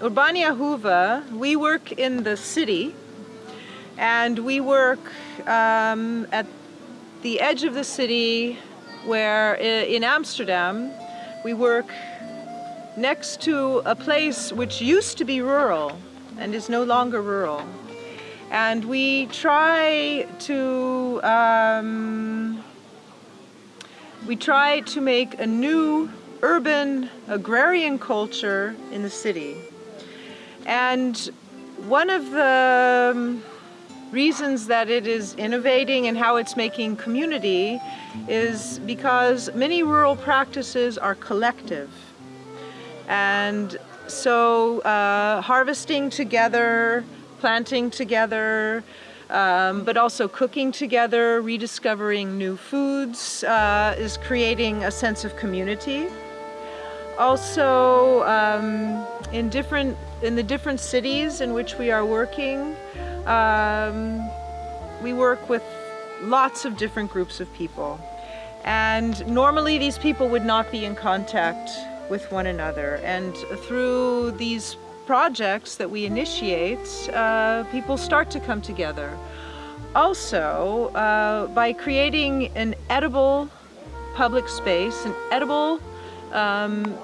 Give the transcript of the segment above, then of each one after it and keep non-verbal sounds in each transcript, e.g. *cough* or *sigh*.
Urbaniahoeve, we work in the city and we work um, at the edge of the city where in Amsterdam we work next to a place which used to be rural and is no longer rural. And we try to um, we try to make a new urban agrarian culture in the city. And one of the um, reasons that it is innovating and how it's making community is because many rural practices are collective. And so uh, harvesting together, planting together, um, but also cooking together, rediscovering new foods uh, is creating a sense of community. Also, um, in different in the different cities in which we are working, um, we work with lots of different groups of people. And normally these people would not be in contact with one another. And through these projects that we initiate, uh, people start to come together. Also, uh, by creating an edible public space, an edible um,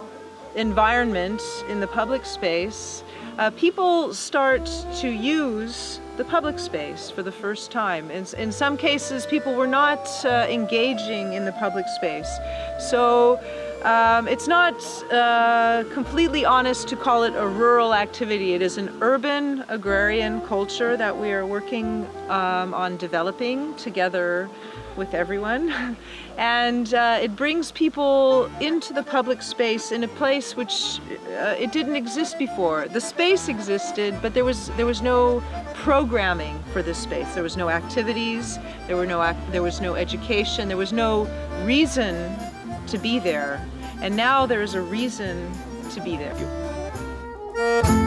environment in the public space, uh, people start to use the public space for the first time. In, in some cases, people were not uh, engaging in the public space. So um, it's not uh, completely honest to call it a rural activity. It is an urban agrarian culture that we are working um, on developing together with everyone. *laughs* And uh, it brings people into the public space in a place which uh, it didn't exist before. The space existed, but there was there was no programming for this space. There was no activities, there were no there was no education, there was no reason to be there. And now there is a reason to be there.